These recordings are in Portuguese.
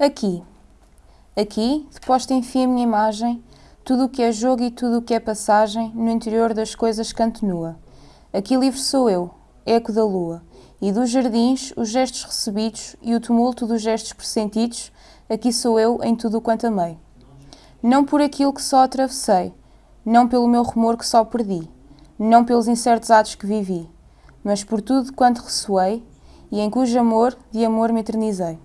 Aqui, aqui, deposta enfim a minha imagem, tudo o que é jogo e tudo o que é passagem, no interior das coisas canto nua. Aqui livre sou eu, eco da lua, e dos jardins os gestos recebidos e o tumulto dos gestos pressentidos, aqui sou eu em tudo quanto amei. Não por aquilo que só atravessei, não pelo meu rumor que só perdi, não pelos incertos atos que vivi, mas por tudo quanto ressoei e em cujo amor de amor me eternizei.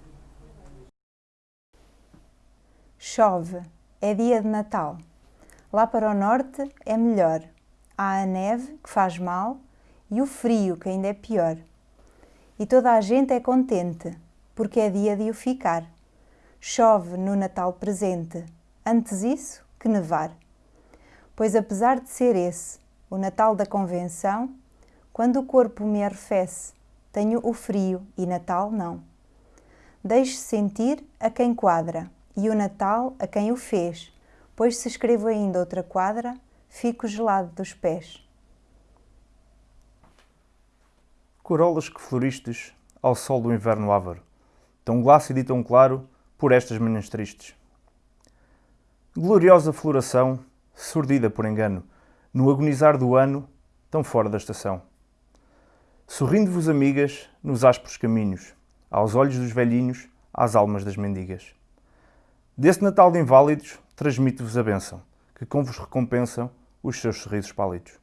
Chove, é dia de Natal. Lá para o norte é melhor. Há a neve que faz mal e o frio que ainda é pior. E toda a gente é contente, porque é dia de o ficar. Chove no Natal presente, antes isso que nevar. Pois apesar de ser esse o Natal da convenção, quando o corpo me arrefece, tenho o frio e Natal não. Deixe sentir a quem quadra e o Natal a quem o fez, pois se escrevo ainda outra quadra, fico gelado dos pés. Corolas que floristes ao sol do inverno ávaro, tão glácido e tão claro por estas manhãs tristes. Gloriosa floração, surdida por engano, no agonizar do ano, tão fora da estação. Sorrindo-vos, amigas, nos ásperos caminhos, aos olhos dos velhinhos, às almas das mendigas. Desse Natal de inválidos, transmito-vos a bênção, que com vos recompensam os seus sorrisos pálidos.